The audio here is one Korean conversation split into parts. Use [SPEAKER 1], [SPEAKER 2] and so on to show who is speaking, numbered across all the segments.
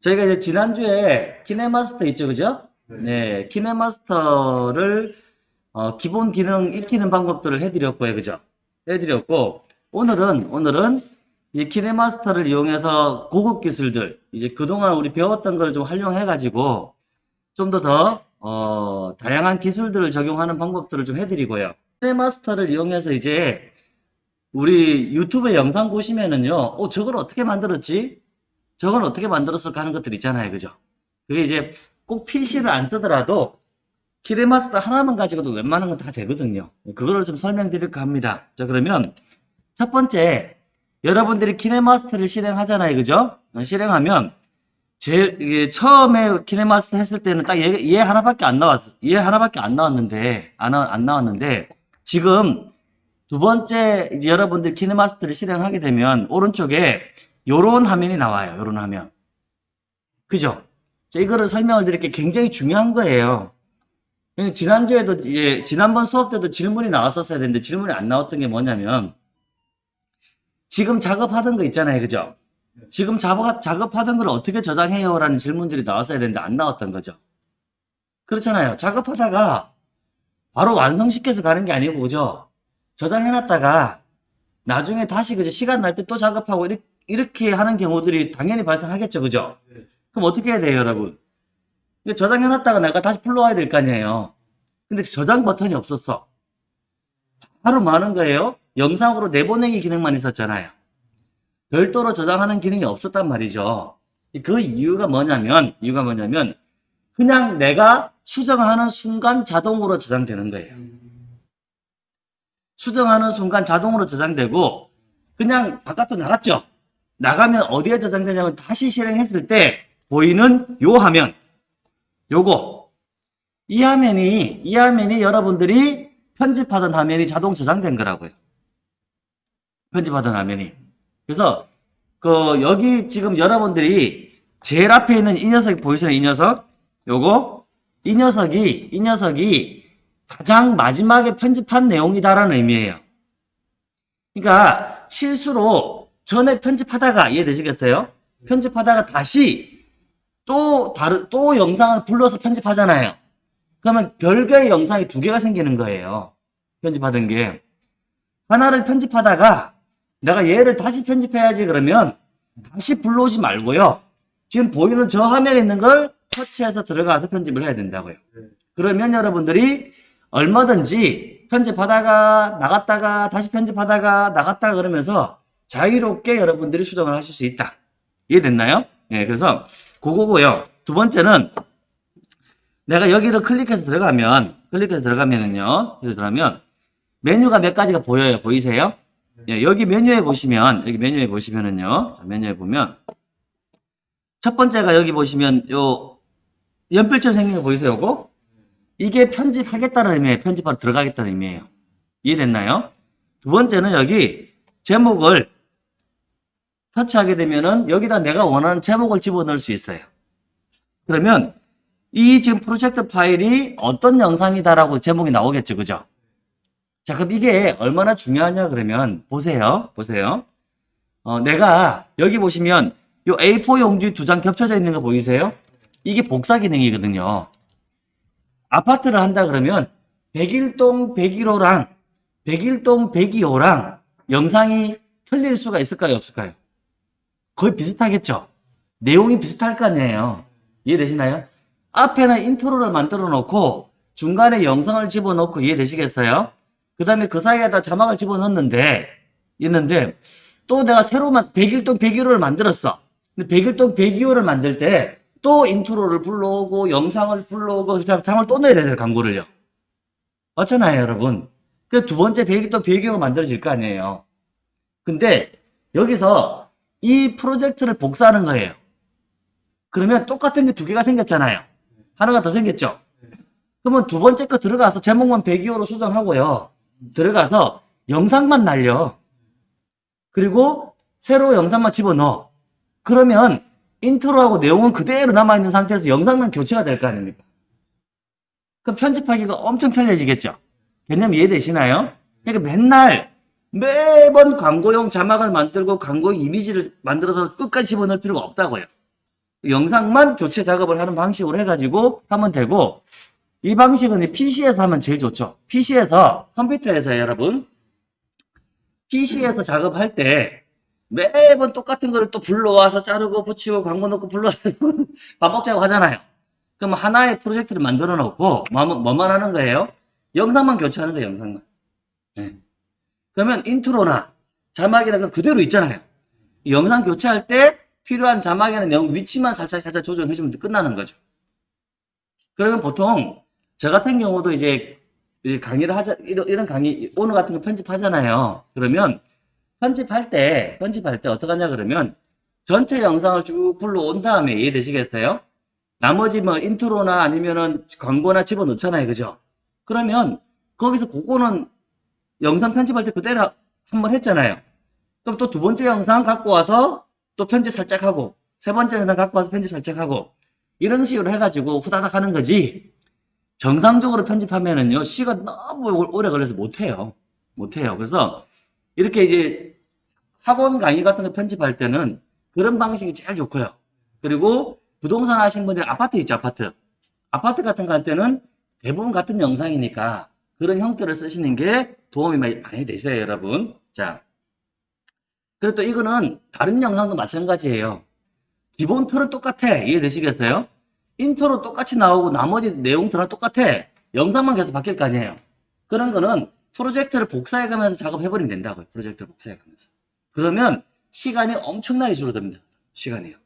[SPEAKER 1] 저희가 이제 지난주에 키네마스터 있죠, 그죠? 네, 키네마스터를 어, 기본 기능 익히는 방법들을 해드렸고요, 그죠? 해드렸고 오늘은 오늘은 이 키네마스터를 이용해서 고급 기술들 이제 그동안 우리 배웠던 걸 좀 활용해 가지고 좀 더더 어, 다양한 기술들을 적용하는 방법들을 좀 해드리고요. 키네마스터를 이용해서 이제 우리 유튜브 영상 보시면은요, 어, 저걸 어떻게 만들었지? 저건 어떻게 만들었을까 하는 것들 있잖아요. 그죠? 그게 이제 꼭 PC를 안 쓰더라도 키네마스터 하나만 가지고도 웬만한 건 다 되거든요. 그거를 좀 설명드릴까 합니다. 자, 그러면 첫 번째, 여러분들이 키네마스터를 실행하잖아요. 그죠? 어, 실행하면 이게 처음에 키네마스터 했을 때는 딱 얘, 얘 하나밖에 안 나왔, 얘 하나밖에 안 나왔는데, 안, 나- 안 나왔는데, 지금 두 번째 이제 여러분들 키네마스터를 실행하게 되면 오른쪽에 요런 화면이 나와요. 요런 화면. 그죠? 자, 이거를 설명을 드릴 게 굉장히 중요한 거예요. 지난주에도 이제 지난번 수업 때도 질문이 나왔었어야 되는데 질문이 안 나왔던 게 뭐냐면 지금 작업하던 거 있잖아요. 그죠? 지금 작업, 작업하던 걸 어떻게 저장해요? 라는 질문들이 나왔어야 되는데 안 나왔던 거죠. 그렇잖아요. 작업하다가 바로 완성시켜서 가는 게 아니고 그죠? 저장해놨다가 나중에 다시 그죠? 시간 날 때 또 작업하고 이렇게, 이렇게 하는 경우들이 당연히 발생하겠죠. 그죠? 그럼 어떻게 해야 돼요, 여러분? 저장해놨다가 내가 다시 불러와야 될 거 아니에요. 근데 저장 버튼이 없었어. 바로 뭐 하는 거예요? 영상으로 내보내기 기능만 있었잖아요. 별도로 저장하는 기능이 없었단 말이죠. 그 이유가 뭐냐면, 이유가 뭐냐면, 그냥 내가 수정하는 순간 자동으로 저장되는 거예요. 수정하는 순간 자동으로 저장되고, 그냥 바깥으로 나갔죠? 나가면 어디에 저장되냐면 다시 실행했을 때 보이는 요 화면, 요거. 이 화면이, 이 화면이 여러분들이 편집하던 화면이 자동 저장된 거라고요. 편집하던 화면이. 그래서, 그, 여기 지금 여러분들이 제일 앞에 있는 이 녀석 보이세요? 이 녀석? 요거? 이 녀석이, 이 녀석이 가장 마지막에 편집한 내용이다라는 의미예요. 그러니까 실수로 전에 편집하다가 이해되시겠어요? 편집하다가 다시 또 다른 또 영상을 불러서 편집하잖아요. 그러면 별개의 영상이 두 개가 생기는 거예요. 편집하던 게 하나를 편집하다가 내가 얘를 다시 편집해야지 그러면 다시 불러오지 말고요. 지금 보이는 저 화면에 있는 걸 터치해서 들어가서 편집을 해야 된다고요. 그러면 여러분들이 얼마든지 편집하다가 나갔다가 다시 편집하다가 나갔다가 그러면서 자유롭게 여러분들이 수정을 하실 수 있다. 이해됐나요? 예, 그래서 그거고요. 두 번째는 내가 여기를 클릭해서 들어가면 클릭해서 들어가면은요. 여기 들어가면 메뉴가 몇 가지가 보여요. 보이세요? 예, 여기 메뉴에 보시면 여기 메뉴에 보시면은요. 자, 메뉴에 보면 첫 번째가 여기 보시면 요 연필처럼 생긴 거 보이세요? 요거? 이게 편집하겠다는 의미예요. 편집하러 들어가겠다는 의미예요. 이해됐나요? 두 번째는 여기 제목을 터치하게 되면은 여기다 내가 원하는 제목을 집어넣을 수 있어요. 그러면 이 지금 프로젝트 파일이 어떤 영상이다라고 제목이 나오겠죠. 그죠? 자, 그럼 이게 얼마나 중요하냐 그러면 보세요. 보세요. 어, 내가 여기 보시면 요 A4 용지 두 장 겹쳐져 있는 거 보이세요? 이게 복사 기능이거든요. 아파트를 한다 그러면 101동 101호랑 101동 102호랑 영상이 틀릴 수가 있을까요? 없을까요? 거의 비슷하겠죠? 내용이 비슷할 거 아니에요. 이해되시나요? 앞에는 인트로를 만들어 놓고 중간에 영상을 집어넣고 이해되시겠어요? 그 다음에 그 사이에다 자막을 집어넣는데 있는데 또 내가 새로만 101동 101호를 만들었어. 근데 101동 102호를 만들 때 또 인트로를 불러오고 영상을 불러오고 자막을 또 넣어야 되잖아요. 광고를요. 맞잖아요, 여러분. 그 두 번째 101동 102호가 만들어질 거 아니에요. 근데 여기서 이 프로젝트를 복사하는 거예요. 그러면 똑같은 게 두 개가 생겼잖아요. 하나가 더 생겼죠? 그러면 두 번째 거 들어가서 제목만 102호로 수정하고요. 들어가서 영상만 날려. 그리고 새로 영상만 집어넣어. 그러면 인트로하고 내용은 그대로 남아있는 상태에서 영상만 교체가 될 거 아닙니까? 그럼 편집하기가 엄청 편해지겠죠? 개념 이해되시나요? 그러니까 맨날 매번 광고용 자막을 만들고 광고 이미지를 만들어서 끝까지 집어넣을 필요가 없다고요. 영상만 교체 작업을 하는 방식으로 해가지고 하면 되고 이 방식은 PC에서 하면 제일 좋죠. PC에서 컴퓨터에서 여러분 PC에서 작업할 때 매번 똑같은 거를 또 불러와서 자르고 붙이고 광고 넣고 불러와서 반복 작업하잖아요. 그럼 하나의 프로젝트를 만들어 놓고 뭐만, 뭐만 하는 거예요? 영상만 교체하는 거예요. 영상만. 네. 그러면 인트로나 자막이나 그 그대로 있잖아요. 이 영상 교체할 때 필요한 자막이나 영 위치만 살짝 살짝 조정해주면 끝나는 거죠. 그러면 보통 저 같은 경우도 이제 이 강의를 하자 이런, 이런 강의 오늘 같은 거 편집하잖아요. 그러면 편집할 때 편집할 때 어떻게 하냐 그러면 전체 영상을 쭉 불러온 다음에 이해되시겠어요? 나머지 뭐 인트로나 아니면은 광고나 집어넣잖아요. 그죠? 그러면 거기서 그거는 영상 편집할 때 그대로 한 번 했잖아요. 그럼 또 두 번째 영상 갖고 와서 또 편집 살짝 하고 세 번째 영상 갖고 와서 편집 살짝 하고 이런 식으로 해가지고 후다닥 하는 거지. 정상적으로 편집하면은요 시간 너무 오래 걸려서 못해요. 못해요. 그래서 이렇게 이제 학원 강의 같은 거 편집할 때는 그런 방식이 제일 좋고요. 그리고 부동산 하신 분들 아파트 있죠 아파트. 아파트 같은 거 할 때는 대부분 같은 영상이니까 그런 형태를 쓰시는 게 도움이 많이, 되세요 여러분 자 그리고 또 이거는 다른 영상도 마찬가지예요. 기본 틀은 똑같아. 이해되시겠어요? 인트로 똑같이 나오고 나머지 내용들은 똑같아. 영상만 계속 바뀔 거 아니에요. 그런 거는 프로젝트를 복사해가면서 작업해버리면 된다고요. 프로젝트를 복사해가면서. 그러면 시간이 엄청나게 줄어듭니다. 시간이요.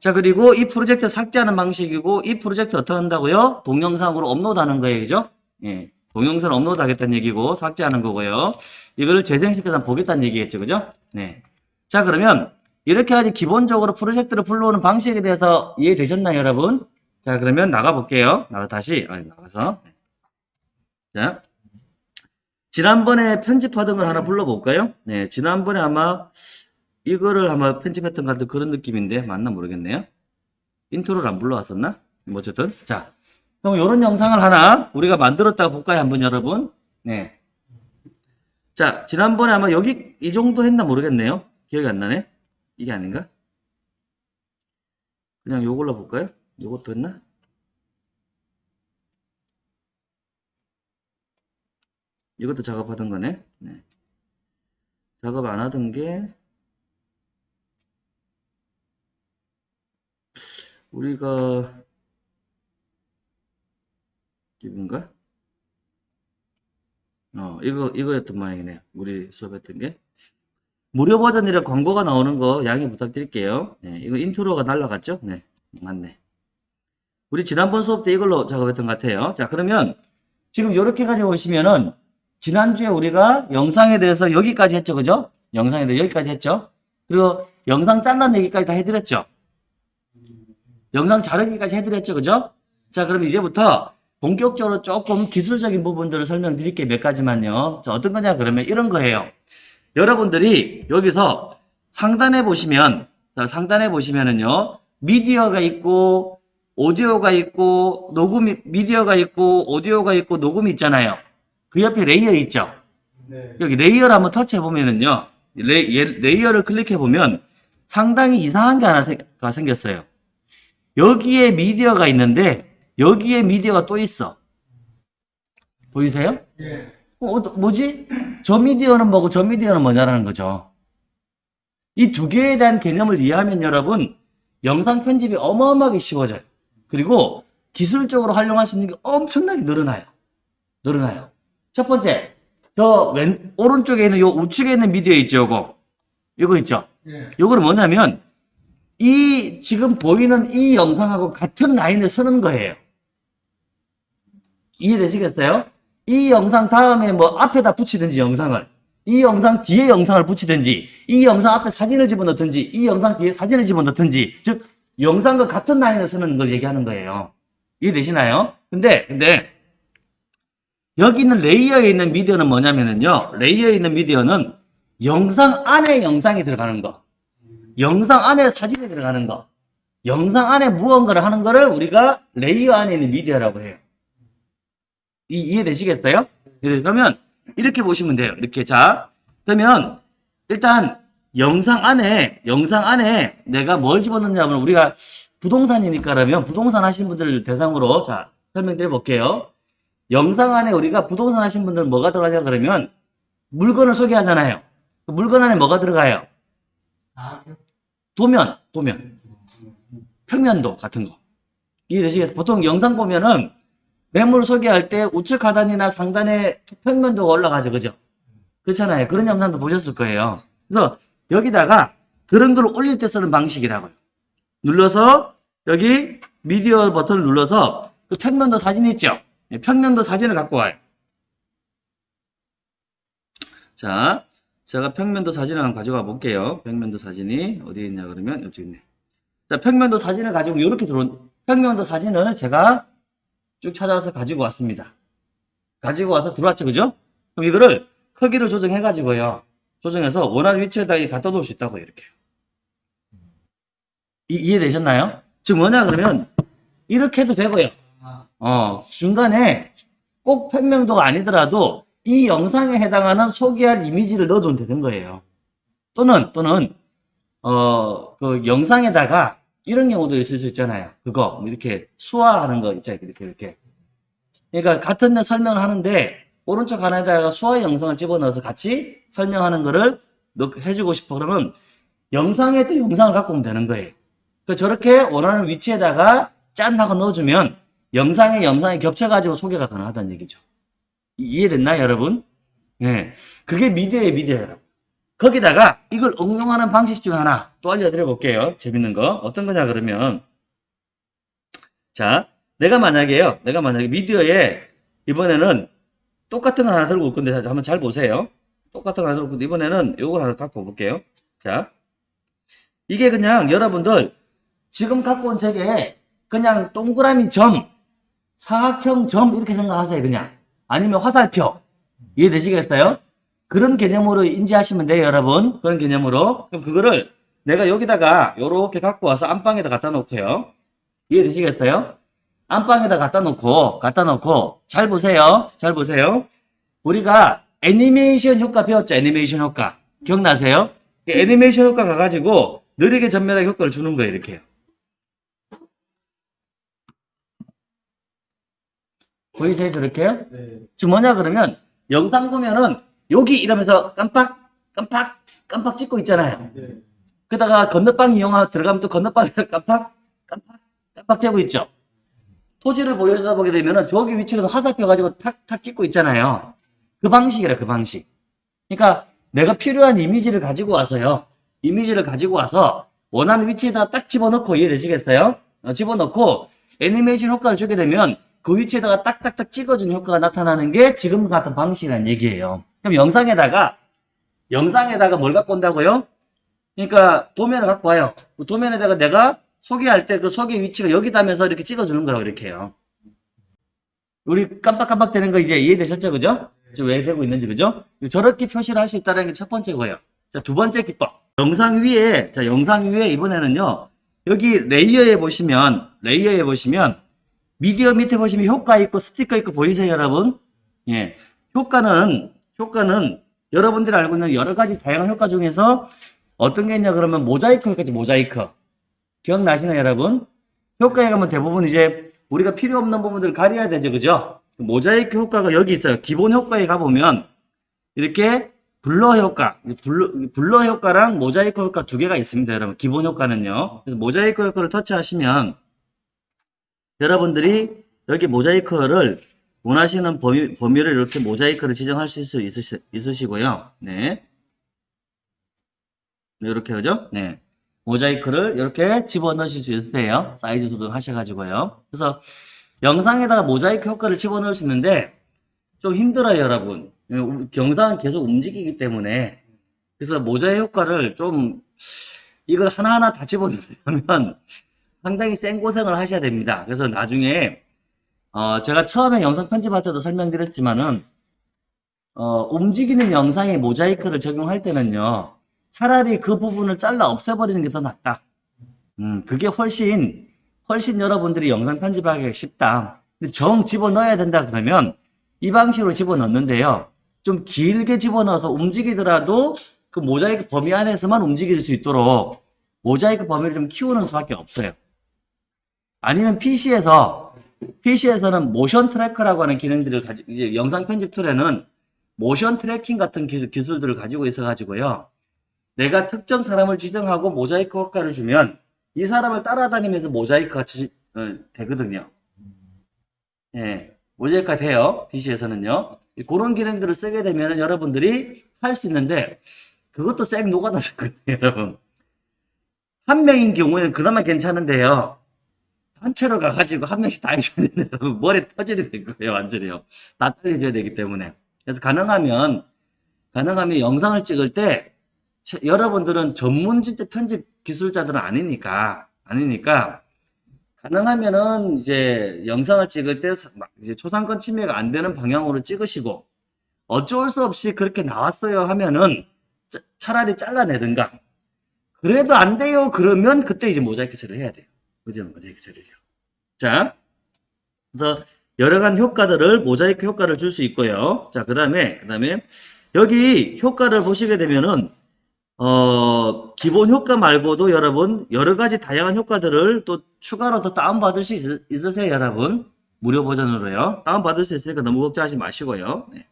[SPEAKER 1] 자 그리고 이 프로젝트 삭제하는 방식이고 이 프로젝트 어떻게 한다고요? 동영상으로 업로드하는 거예요. 그죠? 예. 동영상 업로드 하겠다는 얘기고 삭제하는 거고요. 이거를 재생시켜서 보겠다는 얘기겠죠. 그죠? 네. 자, 그러면 이렇게 하지 기본적으로 프로젝트를 불러오는 방식에 대해서 이해되셨나요, 여러분? 자, 그러면 나가 볼게요. 나가 다시 아니, 나가서. 자. 지난번에 편집하던 걸 하나 불러볼까요? 네, 지난번에 아마 이거를 아마 편집했던 것 같은 그런 느낌인데 맞나 모르겠네요. 인트로를 안 불러왔었나? 뭐 어쨌든 자 그럼 이런 영상을 하나 우리가 만들었다고 볼까요? 한번 여러분. 네. 자, 지난번에 아마 여기 이 정도 했나 모르겠네요. 기억이 안 나네. 이게 아닌가? 그냥 요걸로 볼까요? 요것도 했나? 이것도 작업하던 거네. 네. 작업 안 하던 게 우리가 이건가? 어, 이거, 이거였던 모양이네요. 우리 수업했던 게. 무료 버전이라 광고가 나오는 거 양해 부탁드릴게요. 네, 이거 인트로가 날라갔죠? 네, 맞네. 우리 지난번 수업 때 이걸로 작업했던 것 같아요. 자, 그러면 지금 이렇게 가지고 오시면은 지난주에 우리가 영상에 대해서 여기까지 했죠. 그죠? 영상에 대해서 여기까지 했죠? 그리고 영상 잘라는 얘기까지 다 해드렸죠? 영상 자르기까지 해드렸죠. 그죠? 자, 그럼 이제부터 본격적으로 조금 기술적인 부분들을 설명드릴게요. 몇 가지만요. 자, 어떤 거냐 그러면 이런 거예요. 여러분들이 여기서 상단에 보시면 자, 상단에 보시면은요. 미디어가 있고 오디오가 있고 녹음이 미디어가 있고 오디오가 있고 녹음이 있잖아요. 그 옆에 레이어 있죠.
[SPEAKER 2] 네.
[SPEAKER 1] 여기 레이어를 한번 터치해 보면은요. 레, 레이어를 클릭해 보면 상당히 이상한 게 하나가 생겼어요. 여기에 미디어가 있는데 여기에 미디어가 또 있어. 보이세요?
[SPEAKER 2] 예.
[SPEAKER 1] 어, 어, 뭐지? 저 미디어는 뭐고 저 미디어는 뭐냐라는 거죠. 이 두 개에 대한 개념을 이해하면 여러분 영상 편집이 어마어마하게 쉬워져요. 그리고 기술적으로 활용할 수 있는 게 엄청나게 늘어나요. 늘어나요. 첫 번째, 저 왼, 오른쪽에 있는 요 우측에 있는 미디어 있죠, 요거. 요거 있죠?
[SPEAKER 2] 예.
[SPEAKER 1] 요거는 뭐냐면 이 지금 보이는 이 영상하고 같은 라인을 서는 거예요. 이해되시겠어요? 이 영상 다음에 뭐 앞에다 붙이든지 영상을 이 영상 뒤에 영상을 붙이든지 이 영상 앞에 사진을 집어넣든지 이 영상 뒤에 사진을 집어넣든지 즉 영상과 같은 라인을 서는 걸 얘기하는 거예요. 이해되시나요? 근데 근데 여기 있는 레이어에 있는 미디어는 뭐냐면요. 레이어에 있는 미디어는 영상 안에 영상이 들어가는 거. 영상 안에 사진이 들어가는 거. 영상 안에 무언가를 하는 거를 우리가 레이어 안에 있는 미디어라고 해요. 이, 이해되시겠어요? 네, 그러면 이렇게 보시면 돼요. 이렇게 자 그러면 일단 영상 안에, 영상 안에 내가 뭘 집어넣냐면 우리가 부동산이니까 그러면 부동산 하시는 분들 대상으로 자, 설명드려 볼게요. 영상 안에 우리가 부동산 하시는 분들 뭐가 들어가냐 그러면 물건을 소개하잖아요. 그 물건 안에 뭐가 들어가요? 도면, 도면. 평면도 같은 거. 이해되시겠어요? 보통 영상 보면은 매물 소개할 때 우측 하단이나 상단에 평면도가 올라가죠. 그죠? 그렇잖아요. 그런 영상도 보셨을 거예요. 그래서 여기다가 그런 걸 올릴 때 쓰는 방식이라고요. 눌러서 여기 미디어 버튼을 눌러서 그 평면도 사진 있죠? 예, 평면도 사진을 갖고 와요. 자, 제가 평면도 사진을 한번 가져가 볼게요. 평면도 사진이 어디에 있냐 그러면 여기 있네. 자, 평면도 사진을 가지고 이렇게 들어온 평면도 사진을 제가 쭉 찾아서 가지고 왔습니다. 가지고 와서 들어왔죠, 그죠? 그럼 이거를 크기를 조정해 가지고요. 조정해서 원하는 위치에다 갖다 놓을 수 있다고 이렇게. 이, 이해되셨나요? 지금 뭐냐 그러면 이렇게 해도 되고요. 어, 중간에 꼭 평면도가 아니더라도 이 영상에 해당하는 소개할 이미지를 넣어두면 되는 거예요. 또는, 또는, 어, 그 영상에다가 이런 경우도 있을 수 있잖아요. 그거, 뭐 이렇게 수화하는 거 있잖아요. 이렇게, 이렇게. 그러니까 같은 데 설명을 하는데, 오른쪽 하나에다가 수화 영상을 집어넣어서 같이 설명하는 거를 넣- 해주고 싶어. 그러면 영상에 또 영상을 갖고 오면 되는 거예요. 그 저렇게 원하는 위치에다가 짠 하고 넣어주면 영상에 영상이 겹쳐가지고 소개가 가능하다는 얘기죠. 이- 이해됐나요, 여러분? 예. 그게 미디어의 미디어, 여러분. 거기다가 이걸 응용하는 방식 중 하나 또 알려드려 볼게요. 재밌는 거. 어떤 거냐, 그러면. 자, 내가 만약에요. 내가 만약에 미디어에 이번에는 똑같은 거 하나 들고 올 건데, 자, 한번 잘 보세요. 똑같은 거 하나 들고 올 건데, 이번에는 요걸 하나 갖고 볼게요. 자. 이게 그냥 여러분들 지금 갖고 온 책에 그냥 동그라미 점, 사각형 점 이렇게 생각하세요. 그냥. 아니면 화살표. 이해되시겠어요? 그런 개념으로 인지하시면 돼요, 여러분. 그런 개념으로. 그럼 그거를 내가 여기다가 요렇게 갖고 와서 안방에다 갖다 놓고요. 이해되시겠어요? 안방에다 갖다 놓고, 갖다 놓고, 잘 보세요. 잘 보세요. 우리가 애니메이션 효과 배웠죠? 애니메이션 효과. 기억나세요? 이 애니메이션 효과 가가지고 느리게 전멸하게 효과를 주는 거예요, 이렇게. 보이세요, 저렇게요?
[SPEAKER 2] 네.
[SPEAKER 1] 지금 뭐냐 그러면 영상 보면은 여기 이러면서 깜빡 깜빡 깜빡 찍고 있잖아요.
[SPEAKER 2] 네.
[SPEAKER 1] 그러다가 건너방 이용하 들어가면 또 건너방에서 깜빡 깜빡 깜빡 되고 있죠. 토지를 보여주다 보게 되면은 저기 위치에서 화살표 가지고 탁탁 찍고 있잖아요. 그 방식이라 그 방식. 그러니까 내가 필요한 이미지를 가지고 와서요. 이미지를 가지고 와서 원하는 위치에다 딱 집어넣고 이해되시겠어요? 어, 집어넣고 애니메이션 효과를 주게 되면 그 위치에다가 딱딱딱 찍어주는 효과가 나타나는 게 지금 같은 방식이라는 얘기예요. 그럼 영상에다가 영상에다가 뭘 갖고 온다고요? 그러니까 도면을 갖고 와요. 그 도면에다가 내가 소개할 때 그 소개 위치가 여기다 하면서 이렇게 찍어주는 거라고 이렇게 해요. 우리 깜빡깜빡 되는 거 이제 이해되셨죠? 그죠? 지금 왜 되고 있는지 그죠? 저렇게 표시를 할 수 있다는 게 첫 번째 거예요. 자, 두 번째 기법. 영상 위에, 자, 영상 위에 이번에는요, 여기 레이어에 보시면, 레이어에 보시면, 미디어 밑에 보시면 효과 있고 스티커 있고 보이세요, 여러분? 예. 효과는, 효과는 여러분들이 알고 있는 여러 가지 다양한 효과 중에서 어떤 게 있냐 그러면 모자이크 효과지, 모자이크. 기억나시나요, 여러분? 효과에 가면 대부분 이제 우리가 필요 없는 부분들을 가려야 되죠, 그죠? 모자이크 효과가 여기 있어요. 기본 효과에 가보면 이렇게 blur 효과, blur, blur 효과랑 모자이크 효과 두 개가 있습니다, 여러분. 기본 효과는요. 그래서 모자이크 효과를 터치하시면 여러분들이 여기 모자이크를 원하시는 범위, 범위를 이렇게 모자이크를 지정하실 수 있으시, 있으시고요. 네. 이렇게 하죠? 네. 모자이크를 이렇게 집어넣으실 수 있으세요. 사이즈 조정하셔가지고요. 그래서 영상에다가 모자이크 효과를 집어넣을 수 있는데 좀 힘들어요, 여러분. 영상은 계속 움직이기 때문에 그래서 모자이크 효과를 좀 이걸 하나하나 다 집어넣으려면 상당히 센 고생을 하셔야 됩니다. 그래서 나중에 어, 제가 처음에 영상 편집할 때도 설명드렸지만은 어, 움직이는 영상에 모자이크를 적용할 때는요. 차라리 그 부분을 잘라 없애버리는 게 더 낫다. 음, 그게 훨씬 훨씬 여러분들이 영상 편집하기가 쉽다. 근데 정 집어넣어야 된다 그러면 이 방식으로 집어넣는데요. 좀 길게 집어넣어서 움직이더라도 그 모자이크 범위 안에서만 움직일 수 있도록 모자이크 범위를 좀 키우는 수밖에 없어요. 아니면 PC에서 PC에서는 motion tracker라고 하는 기능들을 가지고 이제 영상 편집 툴에는 motion tracking 같은 기술, 기술들을 가지고 있어 가지고요. 내가 특정 사람을 지정하고 모자이크 효과를 주면 이 사람을 따라다니면서 모자이크가 지- 어, 되거든요. 예, 모자이크가 돼요. PC에서는요. 그런 기능들을 쓰게 되면 여러분들이 할 수 있는데 그것도 쌩 녹아나셨거든요, 여러분. 한 명인 경우에는 그나마 괜찮은데요. 단체로 가가지고 한 명씩 다 해줘야 되는 머리 터지게 될 거예요, 완전히요. 다 떨려줘야 되기 때문에. 그래서 가능하면, 가능하면 영상을 찍을 때, 체- 여러분들은 전문 진짜 편집 기술자들은 아니니까, 아니니까, 가능하면은 이제 영상을 찍을 때 이제 초상권 침해가 안 되는 방향으로 찍으시고, 어쩔 수 없이 그렇게 나왔어요 하면은, 짜- 차라리 잘라내든가, 그래도 안 돼요 그러면 그때 이제 모자이크 처리를 해야 돼요. 그죠? 모자이크 처리를. 자, 그래서 여러 가지 효과들을 모자이크 효과를 줄 수 있고요. 자, 그 다음에 그 다음에 여기 효과를 보시게 되면은 어, 기본 효과 말고도 여러분 여러 가지 다양한 효과들을 또 추가로 더 다운 받을 수 있, 있으세요, 여러분? 무료 버전으로요. 다운 받을 수 있으니까 너무 걱정하지 마시고요. 네.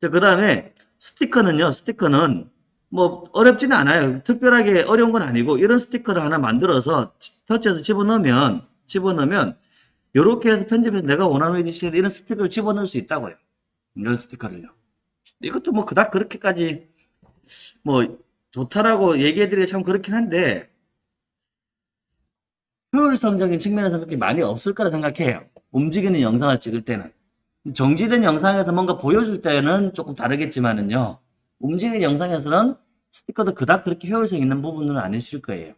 [SPEAKER 1] 자, 그 다음에 스티커는요. 스티커는 뭐 어렵지는 않아요. 특별하게 어려운 건 아니고 이런 스티커를 하나 만들어서 터치해서 집어넣으면 집어넣으면 이렇게 해서 편집해서 내가 원하는 위치에 이런 스티커를 집어넣을 수 있다고요. 이런 스티커를요. 이것도 뭐 그닥 그렇게까지 뭐 좋다라고 얘기해드리기 참 그렇긴 한데 효율성적인 측면에서 그렇게 많이 없을 거라 생각해요. 움직이는 영상을 찍을 때는. 정지된 영상에서 뭔가 보여줄 때는 조금 다르겠지만은요. 움직이는 영상에서는 스티커도 그닥 그렇게 효율성 있는 부분은 아니실 거예요.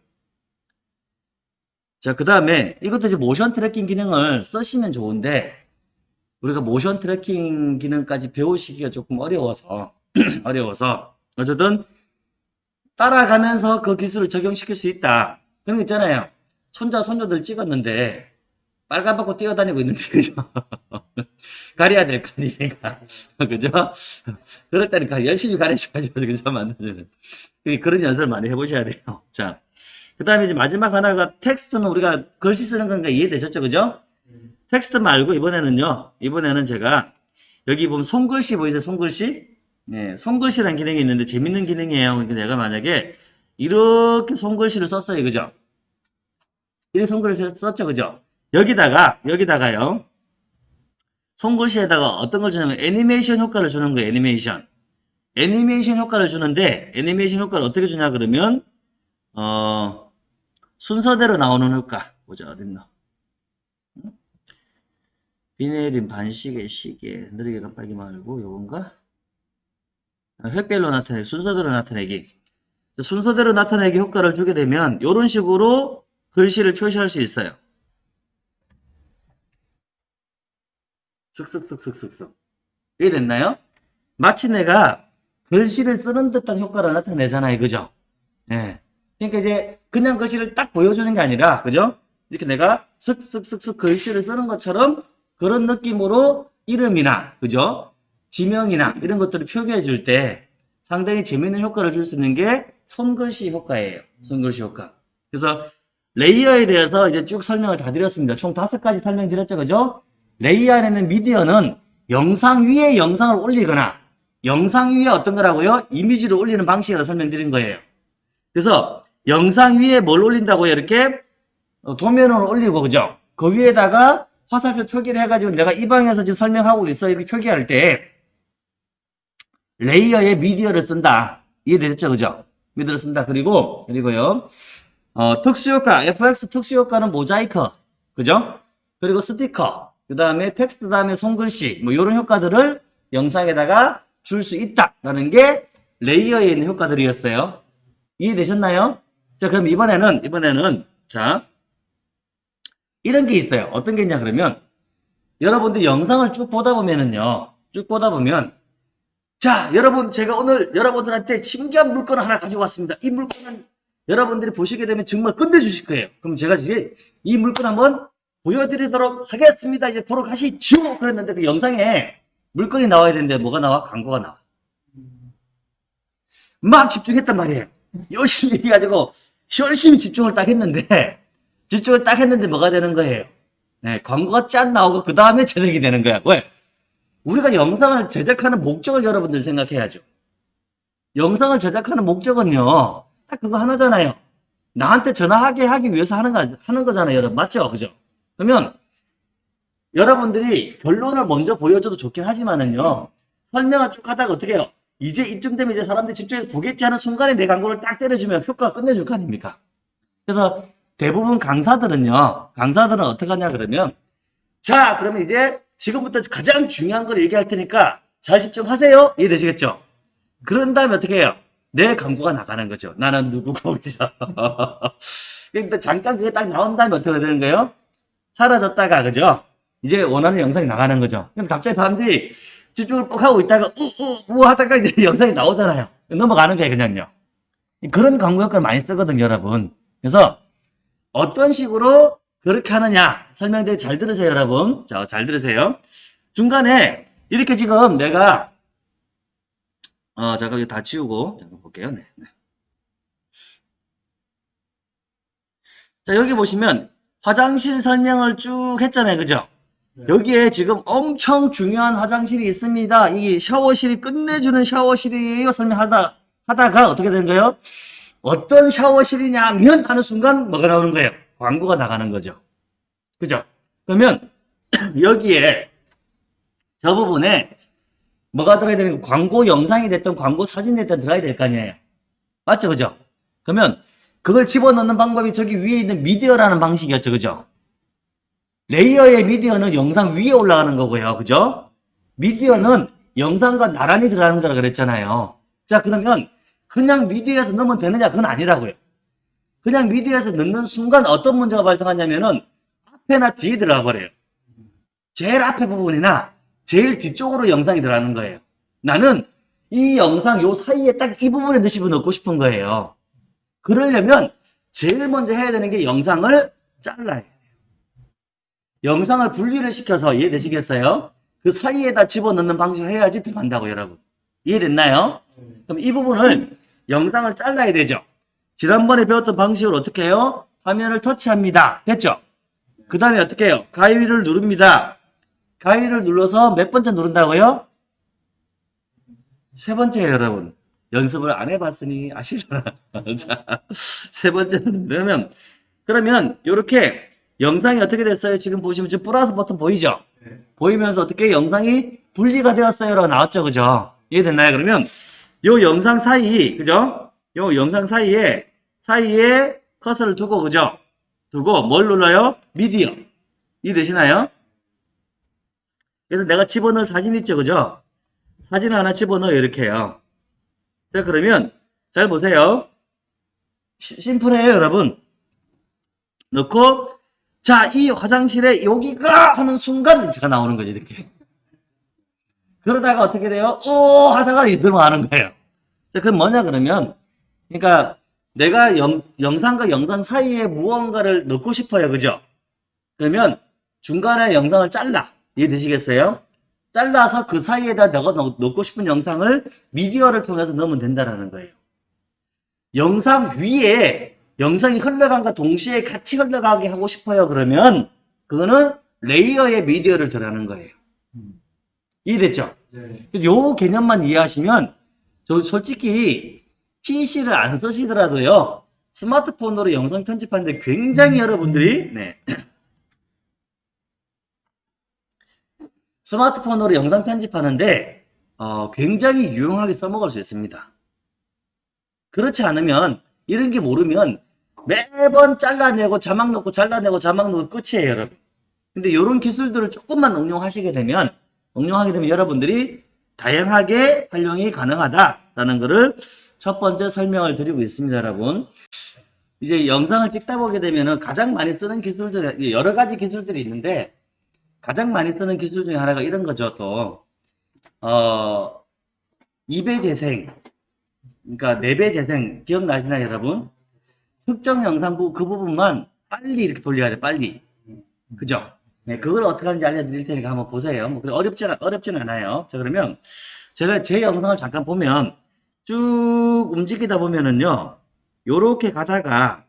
[SPEAKER 1] 자, 그 다음에 이것도 이제 motion tracking 기능을 쓰시면 좋은데 우리가 motion tracking 기능까지 배우시기가 조금 어려워서 어려워서 어쨌든 따라가면서 그 기술을 적용시킬 수 있다. 그런 거 있잖아요. 손자 손녀들 찍었는데 빨가벗고 뛰어다니고 있는데 그죠? 가려야 될 거 아니니까 그죠? 그럴 때는 가- 열심히 가르쳐가지고 그죠? 만들어주는 그런 연습을 많이 해보셔야 돼요. 자, 그 다음에 이제 마지막 하나가 텍스트는 우리가 글씨 쓰는 건가 이해되셨죠? 그죠? 텍스트 말고 이번에는요. 이번에는 제가 여기 보면 손글씨 보이세요? 손글씨? 네, 손글씨라는 기능이 있는데 재밌는 기능이에요. 그러니까 내가 만약에 이렇게 손글씨를 썼어요. 그죠? 이렇게 손글씨를 썼죠. 그죠? 여기다가 여기다가요. 손글씨에다가 어떤 걸 주냐면 애니메이션 효과를 주는 거예요. 애니메이션. 애니메이션 효과를 주는데 애니메이션 효과를 어떻게 주냐 그러면 어 순서대로 나오는 효과 보자 어딨나 비내림 반시계 시계 느리게 깜빡이 말고 요건가 아, 획별로 나타내기 순서대로 나타내기 순서대로 나타내기 효과를 주게 되면 이런 식으로 글씨를 표시할 수 있어요 슥슥슥슥슥슥 이해됐나요? 마치 내가 글씨를 쓰는 듯한 효과를 나타내잖아요 그죠? 예. 그러니까 이제 그냥 글씨를 딱 보여주는 게 아니라 그죠? 이렇게 내가 슥슥슥슥 글씨를 쓰는 것처럼 그런 느낌으로 이름이나 그죠? 지명이나 이런 것들을 표기해 줄 때 상당히 재밌는 효과를 줄 수 있는 게 손글씨 효과예요. 손글씨 효과. 그래서 레이어에 대해서 이제 쭉 설명을 다 드렸습니다. 총 다섯 가지 설명 드렸죠. 그죠? 레이어 안에 있는 미디어는 영상 위에 영상을 올리거나 영상 위에 어떤 거라고요? 이미지를 올리는 방식을 설명드린 거예요. 그래서 영상 위에 뭘 올린다고요? 이렇게 어, 도면을 올리고 그죠? 그 위에다가 화살표 표기를 해가지고 내가 이 방에서 지금 설명하고 있어 이렇게 표기할 때 레이어에 미디어를 쓴다. 이해되셨죠? 그죠? 미디어를 쓴다. 그리고 그리고요. 어, 특수효과 FX 특수효과는 모자이크 그죠? 그리고 스티커 그 다음에 텍스트 다음에 손글씨 뭐 이런 효과들을 영상에다가 줄 수 있다라는 게 레이어에 있는 효과들이었어요. 이해되셨나요? 자, 그럼 이번에는, 이번에는, 자, 이런 게 있어요. 어떤 게 있냐, 그러면, 여러분들 영상을 쭉 보다 보면은요, 쭉 보다 보면, 자, 여러분, 제가 오늘 여러분들한테 신기한 물건을 하나 가지고 왔습니다. 이 물건은 여러분들이 보시게 되면 정말 끝내주실 거예요. 그럼 제가 이제 이 물건 한번 보여드리도록 하겠습니다. 이제 보러 가시죠. 그랬는데 그 영상에 물건이 나와야 되는데 뭐가 나와? 광고가 나와. 막 집중했단 말이에요. 열심히 해가지고 열심히 집중을 딱 했는데 집중을 딱 했는데 뭐가 되는 거예요? 네, 광고가 짠 나오고 그 다음에 제작이 되는 거야. 왜? 우리가 영상을 제작하는 목적을 여러분들 생각해야죠. 영상을 제작하는 목적은요, 딱 그거 하나잖아요. 나한테 전화하게 하기 위해서 하는 거, 하는 거잖아요, 여러분. 맞죠? 그죠? 그러면, 여러분들이 결론을 먼저 보여줘도 좋긴 하지만은요, 설명을 쭉 하다가 어떻게 해요? 이제 이쯤 되면 이제 사람들이 집중해서 보겠지 하는 순간에 내 광고를 딱 때려주면 효과가 끝내줄 거 아닙니까? 그래서 대부분 강사들은요, 강사들은 어떻게 하냐 그러면, 자, 그러면 이제 지금부터 가장 중요한 걸 얘기할 테니까 잘 집중하세요. 이해되시겠죠? 그런 다음에 어떻게 해요? 내 광고가 나가는 거죠. 나는 누구고, 그죠? 근데 잠깐 그게 딱 나온 다음에 어떻게 되는 거예요? 사라졌다가, 그죠? 이제 원하는 영상이 나가는 거죠. 근데 갑자기 사람들이 집중을 뻑 하고 있다가, 우, 우, 우 하다가 이제 영상이 나오잖아요. 넘어가는 거예요, 그냥요. 그런 광고 효과를 많이 쓰거든요, 여러분. 그래서 어떤 식으로 그렇게 하느냐 설명드리 잘 들으세요 여러분 자 잘 들으세요 중간에 이렇게 지금 내가 어 잠깐 이거 다 지우고 잠깐 볼게요 네, 네. 자 여기 보시면 화장실 설명을 쭉 했잖아요 그죠
[SPEAKER 2] 네.
[SPEAKER 1] 여기에 지금 엄청 중요한 화장실이 있습니다 이게 샤워실이 끝내주는 샤워실이에요 설명하다 하다가 어떻게 되는 거예요 어떤 샤워실이냐면 하는 순간 뭐가 나오는 거예요 광고가 나가는 거죠. 그죠? 그러면 여기에 저 부분에 뭐가 들어야 되는 거 광고 영상이 됐든 광고 사진이 됐든 들어야 될 거 아니에요. 맞죠? 그죠? 그러면 그걸 집어넣는 방법이 저기 위에 있는 미디어라는 방식이었죠. 그죠? 레이어의 미디어는 영상 위에 올라가는 거고요. 그죠? 미디어는 영상과 나란히 들어가는 거라 그랬잖아요. 자, 그러면 그냥 미디어에서 넣으면 되느냐? 그건 아니라고요. 그냥 미디어에서 넣는 순간 어떤 문제가 발생하냐면은 앞에나 뒤에 들어가 버려요. 제일 앞에 부분이나 제일 뒤쪽으로 영상이 들어가는 거예요. 나는 이 영상 요 사이에 딱 이 부분에 넣고 싶은 거예요. 그러려면 제일 먼저 해야 되는 게 영상을 잘라야 돼요. 영상을 분리를 시켜서 이해되시겠어요? 그 사이에다 집어넣는 방식을 해야지 들어간다고 여러분. 이해됐나요? 그럼 이 부분을 영상을 잘라야 되죠. 지난번에 배웠던 방식으로 어떻게 해요? 화면을 터치합니다. 됐죠? 그 다음에 어떻게 해요? 가위를 누릅니다. 가위를 눌러서 몇 번째 누른다고요? 세 번째예요, 여러분. 연습을 안 해봤으니 아시려나? 자, 세 번째 누르면 그러면 이렇게 영상이 어떻게 됐어요? 지금 보시면 지금 플러스 버튼 보이죠?
[SPEAKER 2] 네.
[SPEAKER 1] 보이면서 어떻게 영상이 분리가 되었어요라고 나왔죠, 그죠? 이해됐나요? 그러면 요 영상 사이, 그죠? 요 영상 사이에 사이에 커서를 두고 그죠? 두고 뭘 눌러요? 미디어. 이해되시나요? 그래서 내가 집어넣을 사진 있죠, 그죠? 사진 하나 집어넣어요, 이렇게요. 자, 그러면 잘 보세요. 시- 심플해요, 여러분. 넣고 자, 이 화장실에 여기가 하는 순간 제가 나오는 거죠, 이렇게. 그러다가 어떻게 돼요? 오 하다가 이렇게 들어가는 거예요. 자, 그건 뭐냐 그러면 그러니까 내가 영, 영상과 영상 사이에 무언가를 넣고 싶어요. 그죠? 그러면 중간에 영상을 잘라. 이해되시겠어요? 잘라서 그 사이에다 내가 넣, 넣고 싶은 영상을 미디어를 통해서 넣으면 된다라는 거예요. 영상 위에 영상이 흘러간과 동시에 같이 흘러가게 하고 싶어요. 그러면 그거는 레이어의 미디어를 들어가는 거예요. 이해됐죠?
[SPEAKER 2] 네.
[SPEAKER 1] 그래서 요 개념만 이해하시면 저 솔직히 PC를 안 쓰시더라도요. 스마트폰으로 영상 편집하는데 굉장히 여러분들이 네. 스마트폰으로 영상 편집하는데 어, 굉장히 유용하게 써먹을 수 있습니다. 그렇지 않으면 이런 게 모르면 매번 잘라내고 자막 넣고 잘라내고 자막 넣고 끝이에요, 여러분. 근데 이런 기술들을 조금만 응용하시게 되면 응용하게 되면 여러분들이 다양하게 활용이 가능하다라는 것을 첫 번째 설명을 드리고 있습니다, 여러분. 이제 영상을 찍다 보게 되면은 가장 많이 쓰는 기술들, 여러 가지 기술들이 있는데 가장 많이 쓰는 기술 중에 하나가 이런 거죠, 또. 어, 2배 재생, 그러니까 4배 재생, 기억나시나요, 여러분? 특정 영상 부, 그 부분만 빨리 이렇게 돌려야 돼, 빨리. 그죠? 네, 그걸 어떻게 하는지 알려드릴 테니까 한번 보세요. 뭐, 어렵진, 어렵진 않아요. 자, 그러면 제가 제 영상을 잠깐 보면 쭉 움직이다 보면은요, 요렇게 가다가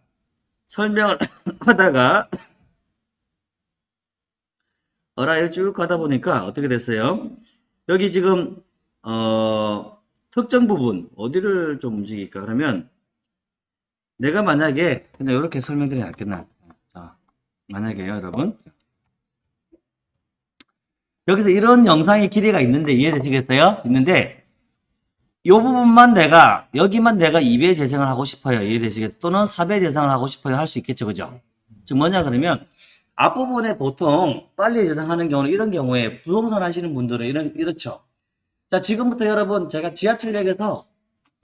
[SPEAKER 1] 설명을 하다가 어라일 쭉 가다 보니까 어떻게 됐어요? 여기 지금 어, 특정 부분 어디를 좀 움직일까? 그러면 내가 만약에 그냥 이렇게 설명드리면 낫겠나? 자, 만약에요, 여러분. 여기서 이런 영상의 길이가 있는데 이해되시겠어요? 있는데 이 부분만 내가 여기만 내가 2배 재생을 하고 싶어요. 이해되시겠어요? 또는 4배 재생을 하고 싶어요. 할 수 있겠죠. 그죠? 즉 뭐냐 그러면 앞부분에 보통 빨리 재생하는 경우는 이런 경우에 부동산 하시는 분들은 이런 이렇죠. 자, 지금부터 여러분 제가 지하철역에서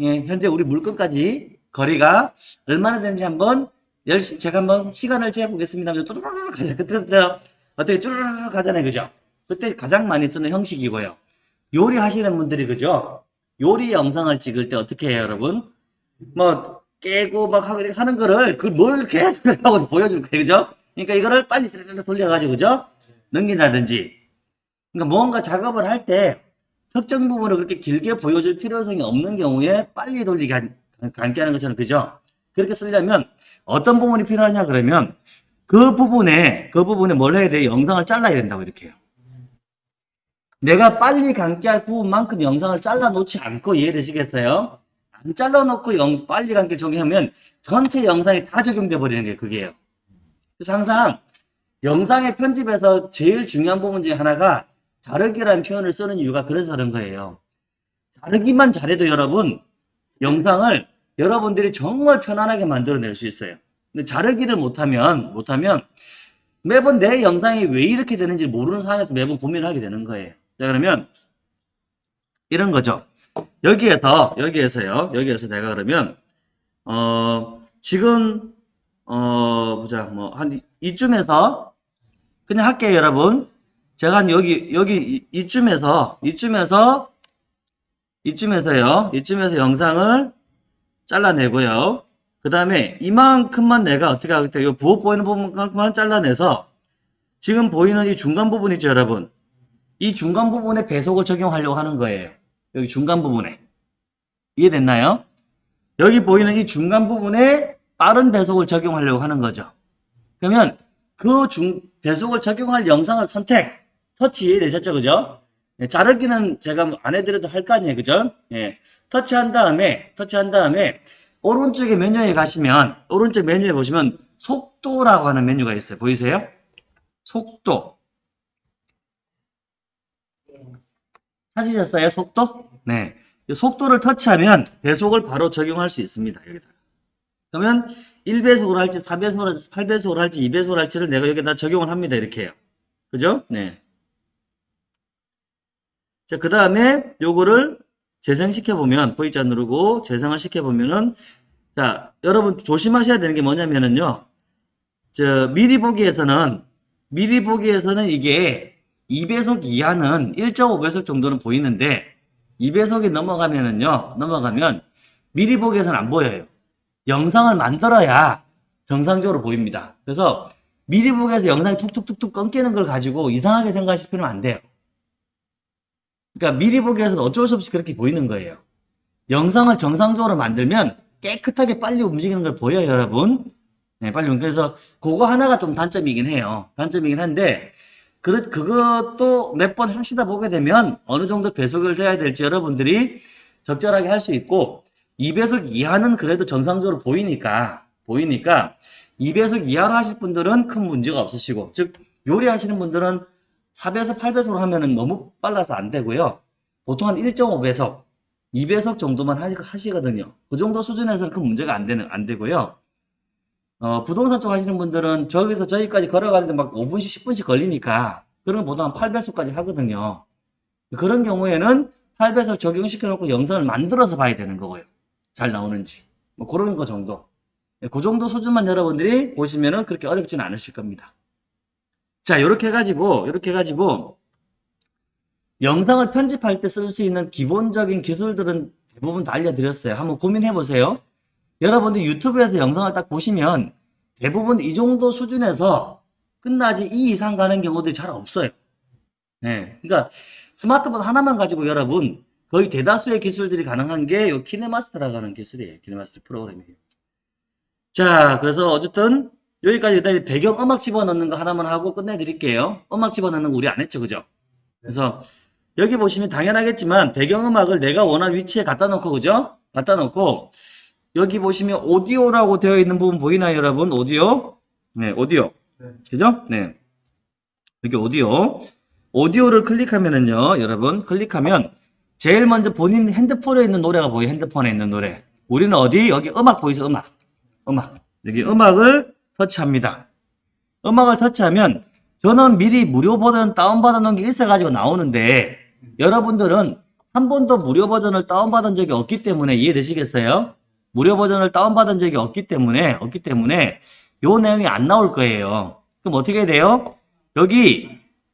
[SPEAKER 1] 예, 현재 우리 물건까지 거리가 얼마나 되는지 한번 열심히 제가 한번 시간을 재보겠습니다. 뚜루루루 가자. 그때 어떻게 쭈루루루 가잖아요. 그죠? 그때 가장 많이 쓰는 형식이고요. 요리 하시는 분들이 그죠? 요리 영상을 찍을 때 어떻게 해요, 여러분? 뭐 깨고 막 하고 하는 거를 그걸 뭘 계속 하고 보여줄 거예요, 그죠? 그러니까 이거를 빨리 돌려가지고 그죠? 넘긴다든지. 그러니까 뭔가 작업을 할 때 특정 부분을 그렇게 길게 보여줄 필요성이 없는 경우에 빨리 돌리게 한, 감게 하는 것처럼 그죠? 그렇게 쓰려면 어떤 부분이 필요하냐 그러면 그 부분에 그 부분에 뭘 해야 돼? 영상을 잘라야 된다고 이렇게 해요. 내가 빨리 감기할 부분만큼 영상을 잘라 놓지 않고 이해되시겠어요? 안 잘라 놓고 영, 빨리 감기 적용하면 전체 영상이 다 적용돼 버리는 게 그게요. 그래서 항상 영상의 편집에서 제일 중요한 부분 중에 하나가 자르기라는 표현을 쓰는 이유가 그래서 그런 거예요. 자르기만 잘해도 여러분 영상을 여러분들이 정말 편안하게 만들어낼 수 있어요. 근데 자르기를 못하면 못하면 매번 내 영상이 왜 이렇게 되는지 모르는 상황에서 매번 고민을 하게 되는 거예요. 자 그러면 이런 거죠. 여기에서 여기에서요. 여기에서 내가 그러면 어 지금 어 보자 뭐 한 이쯤에서 그냥 할게요 여러분. 제가 한 여기 여기 이- 이쯤에서 이쯤에서 이쯤에서요. 이쯤에서 영상을 잘라내고요. 그 다음에 이만큼만 내가 어떻게 하겠다. 이 부업 보이는 부분만 잘라내서 지금 보이는 이 중간 부분 있죠, 여러분. 이 중간 부분에 배속을 적용하려고 하는 거예요. 여기 중간 부분에. 이해됐나요? 여기 보이는 이 중간 부분에 빠른 배속을 적용하려고 하는 거죠. 그러면 그 중, 배속을 적용할 영상을 선택, 터치 이해되셨죠? 그죠? 예, 자르기는 제가 안 해드려도 할 거 아니에요. 그죠? 예. 터치한 다음에, 터치한 다음에, 오른쪽에 메뉴에 가시면, 오른쪽 메뉴에 보시면, 속도라고 하는 메뉴가 있어요. 보이세요? 속도. 찾으셨어요? 속도? 네. 이 속도를 터치하면 배속을 바로 적용할 수 있습니다. 여기다가. 그러면 1배속으로 할지, 4배속으로 할지, 8배속으로 할지, 2배속으로 할지를 내가 여기다 적용을 합니다. 이렇게 해요. 그죠? 네. 자, 그 다음에 요거를 재생시켜보면, V자 누르고 재생을 시켜보면은, 자, 여러분 조심하셔야 되는 게 뭐냐면은요, 저, 미리 보기에서는, 미리 보기에서는 이게 2배속 이하는 1.5배속 정도는 보이는데, 2배속이 넘어가면은요, 넘어가면, 미리 보기에서는 안 보여요. 영상을 만들어야 정상적으로 보입니다. 그래서 미리 보기에서 영상이 툭툭툭툭 끊기는 걸 가지고 이상하게 생각하시면 안 돼요. 그러니까 미리 보기에서는 어쩔 수 없이 그렇게 보이는 거예요. 영상을 정상적으로 만들면 깨끗하게 빨리 움직이는 걸 보여요, 여러분. 네, 빨리. 움직여요. 그래서 그거 하나가 좀 단점이긴 해요. 단점이긴 한데, 그, 그것도 몇 번 하시다 보게 되면 어느 정도 배속을 줘야 될지 여러분들이 적절하게 할 수 있고, 2배속 이하는 그래도 정상적으로 보이니까, 보이니까, 2배속 이하로 하실 분들은 큰 문제가 없으시고, 즉, 요리하시는 분들은 4배속, 8배속으로 하면은 너무 빨라서 안 되고요. 보통 한 1.5배속, 2배속 정도만 하- 하시거든요. 그 정도 수준에서는 큰 문제가 안 되는, 안 되고요. 어, 부동산 쪽 하시는 분들은 저기서 저기까지 걸어가는데 막 5분씩, 10분씩 걸리니까, 그런 거 보통 한 8배속까지 하거든요. 그런 경우에는 8배속 적용시켜 놓고 영상을 만들어서 봐야 되는 거고요. 잘 나오는지. 뭐 그런 거 정도. 예, 그 정도 수준만 여러분들이 보시면은 그렇게 어렵지는 않으실 겁니다. 자, 요렇게 해가지고, 요렇게 해가지고, 영상을 편집할 때 쓸 수 있는 기본적인 기술들은 대부분 다 알려드렸어요. 한번 고민해 보세요. 여러분들 유튜브에서 영상을 딱 보시면 대부분 이 정도 수준에서 끝나지 이 이상 가는 경우들이 잘 없어요. 네. 그러니까 스마트폰 하나만 가지고 여러분 거의 대다수의 기술들이 가능한 게 요 키네마스터라고 하는 기술이에요. 키네마스터 프로그램이에요. 자, 그래서 어쨌든 여기까지 일단 배경 음악 집어넣는 거 하나만 하고 끝내드릴게요. 음악 집어넣는 거 우리 안 했죠, 그죠? 그래서 여기 보시면 당연하겠지만 배경 음악을 내가 원하는 위치에 갖다 놓고, 그죠? 갖다 놓고 여기 보시면 오디오라고 되어 있는 부분 보이나요, 여러분? 오디오? 네, 오디오.
[SPEAKER 2] 네.
[SPEAKER 1] 그죠? 네. 여기 오디오. 오디오를 클릭하면은요, 여러분, 클릭하면 제일 먼저 본인 핸드폰에 있는 노래가 보여요. 핸드폰에 있는 노래. 우리는 어디? 여기 음악 보이죠? 음악. 음악. 여기 음악을 터치합니다. 음악을 터치하면 저는 미리 무료 버전 다운받아 놓은 게 있어가지고 나오는데 여러분들은 한 번도 무료 버전을 다운받은 적이 없기 때문에 이해되시겠어요? 무료 버전을 다운받은 적이 없기 때문에 없기 때문에 요 내용이 안 나올 거예요. 그럼 어떻게 돼요? 여기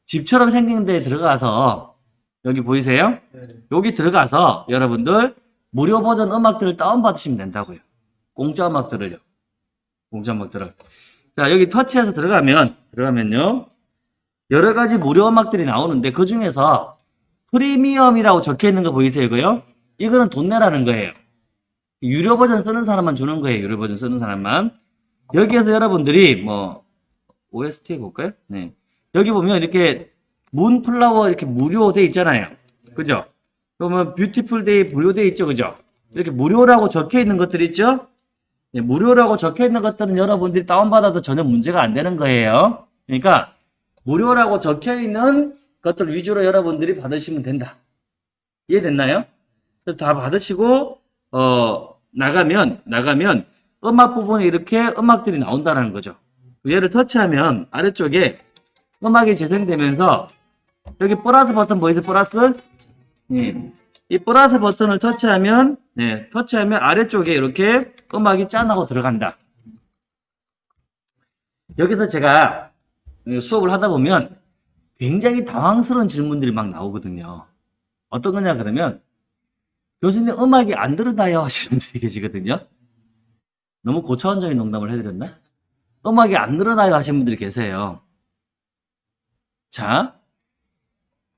[SPEAKER 1] 집처럼 생긴 데에 들어가서 여기 보이세요?
[SPEAKER 2] 네.
[SPEAKER 1] 여기 들어가서 여러분들 무료 버전 음악들을 다운받으시면 된다고요. 공짜 음악들을요. 공짜 음악들을. 자, 여기 터치해서 들어가면, 들어가면요. 여러 가지 무료 음악들이 나오는데 그 중에서 프리미엄이라고 적혀 있는 거 보이세요, 이거요? 이거는 돈 내라는 거예요. 유료 버전 쓰는 사람만 주는 거예요, 유료 버전 쓰는 사람만. 여기에서 여러분들이 뭐, OST 해볼까요? 네. 여기 보면 이렇게 Moonflower 이렇게 무료 돼 있잖아요. 그죠? 그러면 Beautiful Day 무료 돼 있죠, 그죠? 이렇게 무료라고 적혀 있는 것들 있죠? 예, 무료라고 적혀 있는 것들은 여러분들이 다운받아도 전혀 문제가 안 되는 거예요. 그러니까 무료라고 적혀 있는 것들 위주로 여러분들이 받으시면 된다. 이해됐나요? 다 받으시고 어 나가면 나가면 음악 부분에 이렇게 음악들이 나온다는 거죠. 얘를 터치하면 아래쪽에 음악이 재생되면서 여기 플러스 버튼 보이세요? 플러스? 예. 이 플러스 버튼을 터치하면 네, 터치하면 아래쪽에 이렇게 음악이 짠하고 들어간다. 여기서 제가 어, 수업을 하다 보면 굉장히 당황스러운 질문들이 막 나오거든요. 어떤 거냐 그러면 교수님 음악이 안 들어다요 하시는 분들이 계시거든요. 너무 고차원적인 농담을 해드렸나? 음악이 안 늘어나요 하시는 분들이 계세요. 자,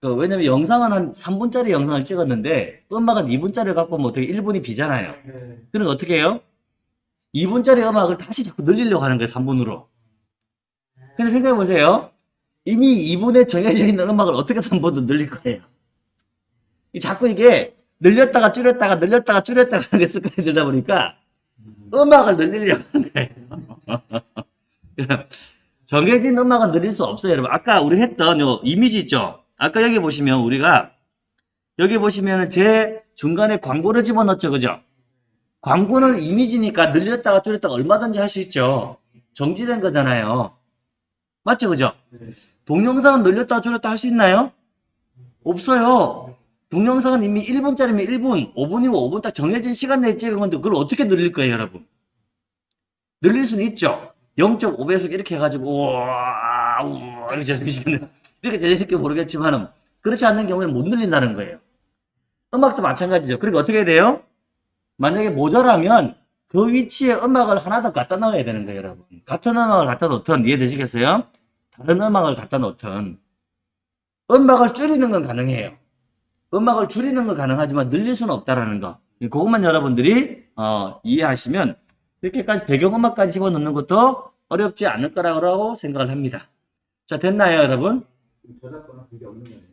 [SPEAKER 1] 그 왜냐면 영상은 한 3분짜리 영상을 찍었는데 음악은 2분짜리 갖고 오면 어떻게 1분이 비잖아요.
[SPEAKER 2] 네.
[SPEAKER 1] 그럼 어떻게 해요? 2분짜리 음악을 다시 자꾸 늘리려고 하는 거예요, 3분으로. 근데 생각해 보세요. 이미 2분에 정해져 있는 음악을 어떻게 3분으로 늘릴 거예요? 이 자꾸 이게 늘렸다가 줄였다가 늘렸다가 줄였다가 하는 게 습관이 들다 보니까 음악을 늘리려고 하는 거예요. 정해진 음악은 늘릴 수 없어요, 여러분. 아까 우리 했던 요 이미지 있죠? 아까 여기 보시면 우리가 여기 보시면 제 중간에 광고를 집어넣었죠, 그죠? 광고는 이미지니까 늘렸다가 줄였다가 얼마든지 할 수 있죠. 정지된 거잖아요. 맞죠, 그죠?
[SPEAKER 2] 네.
[SPEAKER 1] 동영상은 늘렸다가 줄였다 할 수 있나요? 없어요. 동영상은 이미 1분짜리면 1분, 5분이면 5분 딱 정해진 시간 내에 찍은 건데 그걸 어떻게 늘릴 거예요, 여러분? 늘릴 수는 있죠. 0.5배속 이렇게 해가지고 우와 우와 이렇게 재생시키 는 이렇게 재생시켜 모르겠지만은 그렇지 않는 경우에는 못 늘린다는 거예요. 음악도 마찬가지죠. 그리고 어떻게 돼요? 만약에 모자라면 그 위치에 음악을 하나 더 갖다 넣어야 되는 거예요, 여러분. 같은 음악을 갖다 놓든 이해되시겠어요? 다른 음악을 갖다 놓든 음악을 줄이는 건 가능해요. 음악을 줄이는 건 가능하지만 늘릴 수는 없다라는 거. 그것만 여러분들이 어, 이해하시면 이렇게까지 배경음악까지 집어넣는 것도 어렵지 않을 거라고 생각을 합니다. 자, 됐나요, 여러분?
[SPEAKER 2] 저작권은 그게 없는 거예요.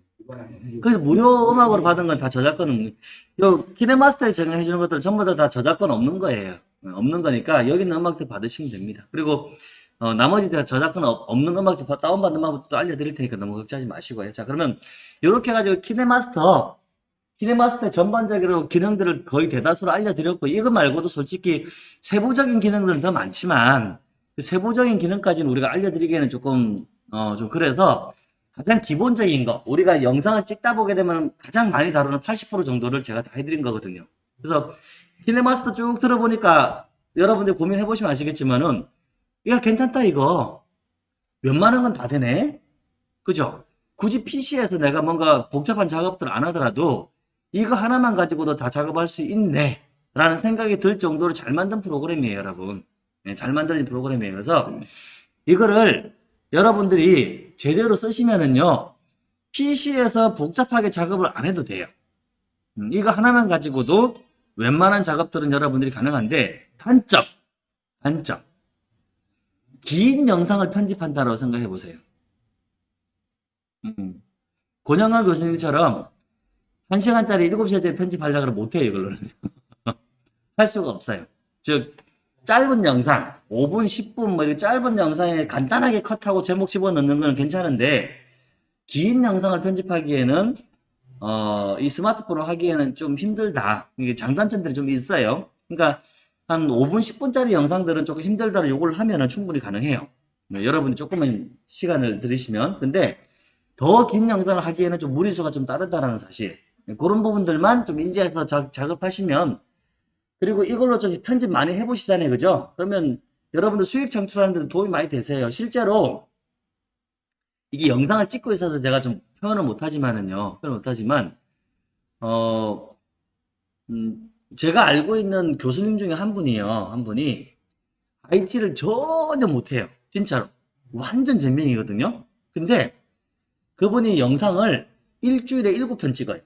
[SPEAKER 1] 그래서 무료 음악으로 받은 건 다 저작권은, 요, 키네마스터에 적용해 주는 것들은 전부 다, 다 저작권 없는 거예요. 어, 없는 거니까 여기 있는 음악들 받으시면 됩니다. 그리고, 어, 나머지 다 저작권 없- 없는 음악들 다 다운받는 방법도 또 알려드릴 테니까 너무 걱정하지 마시고요. 자, 그러면, 이렇게 해가지고 키네마스터, 키네마스터 전반적으로 기능들을 거의 대다수로 알려드렸고, 이거 말고도 솔직히 세부적인 기능들은 더 많지만, 그 세부적인 기능까지는 우리가 알려드리기에는 조금, 어, 좀 그래서, 가장 기본적인 거, 우리가 영상을 찍다 보게 되면 가장 많이 다루는 80% 정도를 제가 다 해드린 거거든요. 그래서 키네마스터 쭉 들어보니까 여러분들 고민해 보시면 아시겠지만은 이거 괜찮다 이거. 건다 되네. 그죠? 굳이 PC에서 내가 뭔가 복잡한 작업들 안 하더라도 이거 하나만 가지고도 다 작업할 수 있네. 라는 생각이 들 정도로 잘 만든 프로그램이에요 여러분. 네, 잘 만들어진 프로그램이에요. 그래서 이거를 여러분들이 제대로 쓰시면은요, PC에서 복잡하게 작업을 안 해도 돼요. 음, 이거 하나만 가지고도 웬만한 작업들은 여러분들이 가능한데 단점, 단점. 긴 영상을 편집한다고 생각해 보세요. 음, 권영하 교수님처럼 1시간짜리 7시간짜리 편집하려고 못해요, 이걸로는. 할 수가 없어요. 즉, 짧은 영상, 5분, 10분, 뭐, 이렇게 짧은 영상에 간단하게 컷하고 제목 집어넣는 거는 괜찮은데, 긴 영상을 편집하기에는, 어, 이 스마트폰으로 하기에는 좀 힘들다. 이게 장단점들이 좀 있어요. 그러니까, 한 5분, 10분짜리 영상들은 조금 힘들다고 요구를 하면은 충분히 가능해요. 네, 여러분이 조금만 시간을 들이시면. 근데, 더 긴 영상을 하기에는 좀 무리수가 좀 따르다라는 사실. 네, 그런 부분들만 좀 인지해서 자- 작업하시면 그리고 이걸로 좀 편집 많이 해보시잖아요. 그죠? 그러면 여러분들 수익 창출하는 데도 도움이 많이 되세요. 실제로 이게 영상을 찍고 있어서 제가 좀 표현을 못하지만은요. 표현을 못하지만 어, 음, 제가 알고 있는 교수님 중에 한 분이요. 한 분이 IT를 전혀 못해요. 진짜로. 완전 잼명이거든요. 근데 그분이 영상을 일주일에 일곱 편 찍어요.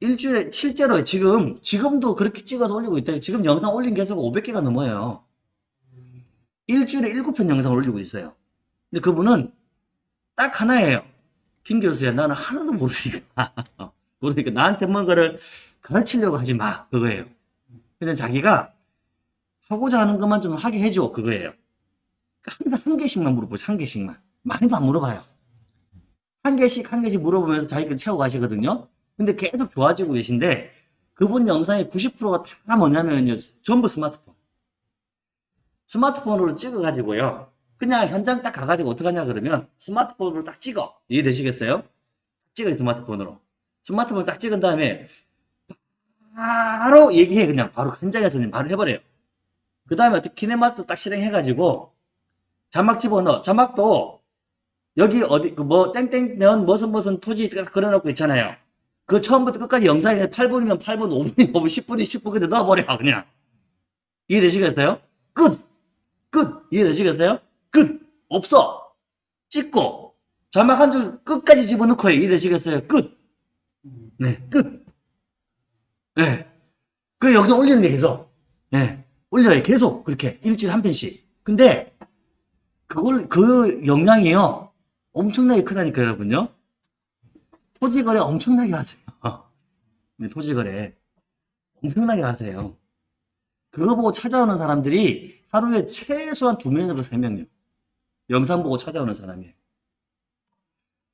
[SPEAKER 1] 일주일에 실제로 지금 지금도 그렇게 찍어서 올리고 있다. 지금 영상 올린 개수가 500개가 넘어요. 일주일에 7편 영상을 올리고 있어요. 근데 그분은 딱 하나예요. 김 교수야, 나는 하나도 모르니까. 모르니까 나한테 뭔가를 가르치려고 하지 마. 그거예요. 근데 자기가 하고자 하는 것만 좀 하게 해줘. 그거예요. 항상 한 개씩만 물어보죠. 한 개씩만. 많이도 안 물어봐요. 한 개씩 한 개씩 물어보면서 자기 걸 채워가시거든요. 근데 계속 좋아지고 계신데 그분 영상의 90%가 다 뭐냐면요. 전부 스마트폰. 스마트폰으로 찍어가지고요. 그냥 현장 딱 가가지고 어떡하냐 그러면 스마트폰으로 딱 찍어. 이해되시겠어요? 찍어요 스마트폰으로. 스마트폰 딱 찍은 다음에 바로 얘기해 그냥 바로 현장에서 그냥 바로 해버려요. 그 다음에 어떻게 키네마스터 딱 실행해가지고 자막 집어넣어. 자막도 여기 어디 그뭐 땡땡면 무슨 무슨 토지 그려놓고 있잖아요. 그 처음부터 끝까지 영상에 8분이면 8분, 5분이면 5분, 10분이 10분 그대 넣어버려 그냥. 이해되시겠어요? 끝! 끝! 이해되시겠어요? 끝! 없어! 찍고 자막 한 줄 끝까지 집어넣고 해. 이해되시겠어요? 끝! 네, 끝! 네. 그 영상 올리는 게 계속. 네. 올려요. 계속. 그렇게. 일주일에 한 편씩. 근데, 그걸, 그 영향이요. 엄청나게 크다니까, 여러분요. 토지거래 엄청나게 하세요. 네, 토지거래. 엄청나게 하세요. 그거 보고 찾아오는 사람들이 하루에 최소한 두 명에서 세 명이요. 영상 보고 찾아오는 사람이에요.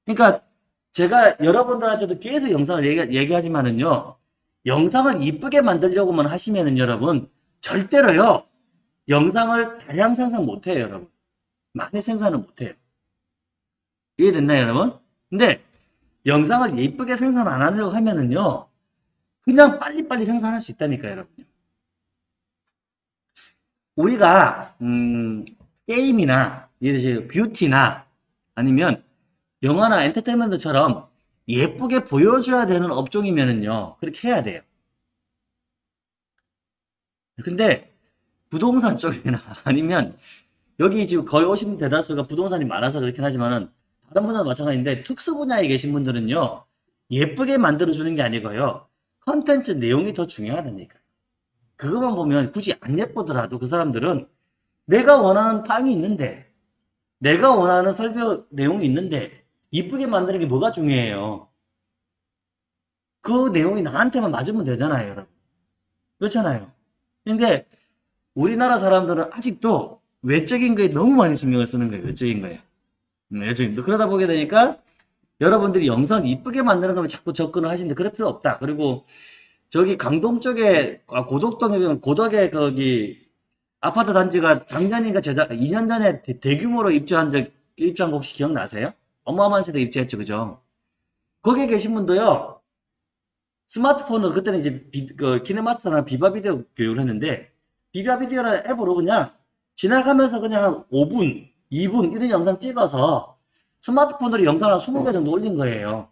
[SPEAKER 1] 그러니까 제가 여러분들한테도 계속 영상을 얘기, 얘기하지만은요. 영상을 이쁘게 만들려고만 하시면은 여러분 절대로요. 영상을 다량 생산 못해요, 여러분. 많이 생산을 못해요. 이해됐나요, 여러분? 근데 영상을 예쁘게 생산 안 하려고 하면은요, 그냥 빨리빨리 생산할 수 있다니까요, 여러분. 우리가, 음, 게임이나, 예를 들어서 뷰티나, 아니면 영화나 엔터테인먼트처럼 예쁘게 보여줘야 되는 업종이면은요, 그렇게 해야 돼요. 근데, 부동산 쪽이나, 아니면, 여기 지금 거의 오신 대다수가 부동산이 많아서 그렇긴 하지만은, 다른 분야도 마찬가지인데 특수 분야에 계신 분들은요 예쁘게 만들어주는 게 아니고요 컨텐츠 내용이 더 중요하다니까요. 그것만 보면 굳이 안 예쁘더라도 그 사람들은 내가 원하는 땅이 있는데 내가 원하는 설교 내용이 있는데 이쁘게 만드는 게 뭐가 중요해요? 그 내용이 나한테만 맞으면 되잖아요 여러분. 그렇잖아요. 근데 우리나라 사람들은 아직도 외적인 거에 너무 많이 신경을 쓰는 거예요 외적인 거에 네, 지금 그러다 보게 되니까 여러분들이 영상 이쁘게 만드는 거면 자꾸 접근을 하시는데 그럴 필요 없다. 그리고 저기 강동 쪽에 아, 고덕동에 고덕에 거기 아파트 단지가 작년인가 재작 2년 전에 대, 규모로 입주한 적 입주한 거 혹시 기억나세요? 어마어마한 세대 입주했죠, 그죠? 거기에 계신 분도요. 스마트폰으로 그때는 이제 비, 그 키네마스터나 비바 비디오 교육을 했는데 비바 비디오라는 앱으로 그냥 지나가면서 그냥 한 5분 2분 이런 영상 찍어서 스마트폰으로 영상을 한 20개 정도 올린 거예요.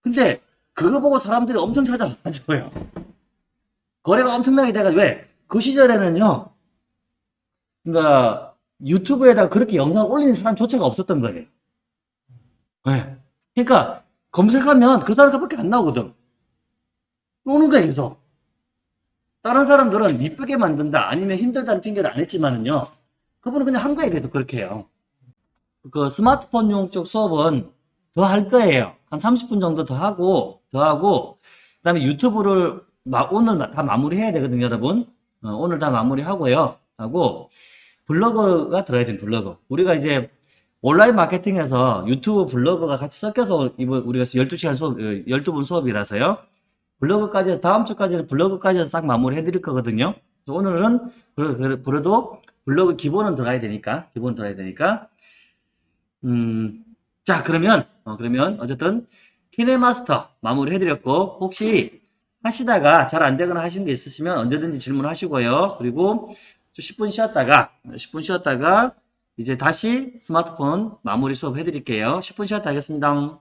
[SPEAKER 1] 근데 그거 보고 사람들이 엄청 찾아와줘요. 거래가 엄청나게 돼가 왜? 그 시절에는요. 그러니까 유튜브에다 그렇게 영상을 올리는 사람조차가 없었던 거예요. 네. 그러니까 검색하면 그 사람밖에 안 나오거든. 오는 거야, 계속. 다른 사람들은 이쁘게 만든다, 아니면 힘들다는 핑계를 안 했지만은요, 그분은 그냥 한 거예요, 계속 그렇게 해요. 그 스마트폰용 쪽 수업은 더 할 거예요. 한 30분 정도 더 하고, 더 하고, 그 다음에 유튜브를 마- 오늘 마- 다 마무리해야 되거든요, 여러분. 어, 오늘 다 마무리하고요. 하고, 블로그가 들어야 돼요, 블로그. 우리가 이제 온라인 마케팅에서 유튜브 블로그가 같이 섞여서 이번 우리가 12시간 수업, 12분 수업이라서요. 블로그까지, 다음 주까지는 블로그까지 싹 마무리 해드릴 거거든요. 오늘은 그래- 그래- 그래도 블로그 기본은 들어가야 되니까, 기본 들어가야 되니까. 음, 자, 그러면, 어, 그러면 어쨌든 키네마스터 마무리 해드렸고, 혹시 하시다가 잘 안 되거나 하시는 게 있으시면 언제든지 질문하시고요. 그리고 좀 10분 쉬었다가, 10분 쉬었다가 이제 다시 스마트폰 마무리 수업 해드릴게요. 10분 쉬었다 하겠습니다.